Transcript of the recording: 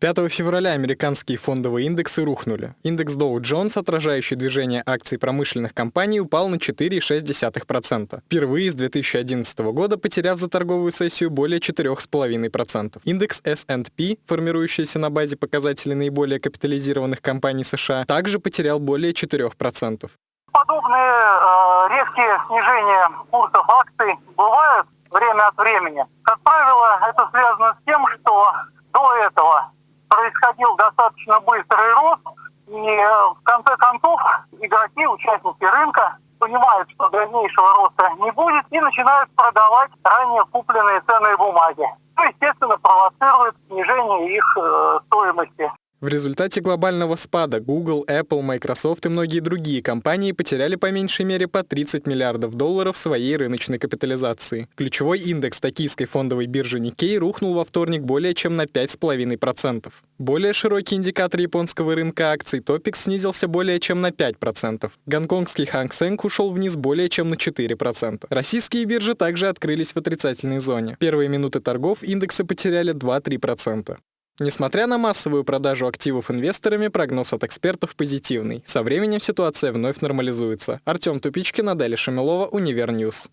5 февраля американские фондовые индексы рухнули. Индекс Dow Jones, отражающий движение акций промышленных компаний, упал на 4,6%. Впервые с 2011 года потеряв за торговую сессию более 4,5%. Индекс S&P, формирующийся на базе показателей наиболее капитализированных компаний США, также потерял более 4%. Подобные э, резкие снижения курсов акций бывают время от времени. Как правило, это связано с происходил достаточно быстрый рост, и э, в конце концов игроки, участники рынка понимают, что дальнейшего роста не будет и начинают продавать ранее купленные ценные бумаги. Что, естественно, провоцирует снижение их э, стоимости. В результате глобального спада Google, Apple, Microsoft и многие другие компании потеряли по меньшей мере по 30 миллиардов долларов своей рыночной капитализации. Ключевой индекс токийской фондовой биржи Nikkei рухнул во вторник более чем на 5,5%. Более широкий индикатор японского рынка акций Topix снизился более чем на 5%. Гонконгский Hang Seng ушел вниз более чем на 4%. Российские биржи также открылись в отрицательной зоне. Первые минуты торгов индексы потеряли 2-3%. Несмотря на массовую продажу активов инвесторами, прогноз от экспертов позитивный. Со временем ситуация вновь нормализуется. Артем Тупичкин, Аделя Шамилова, Универ News.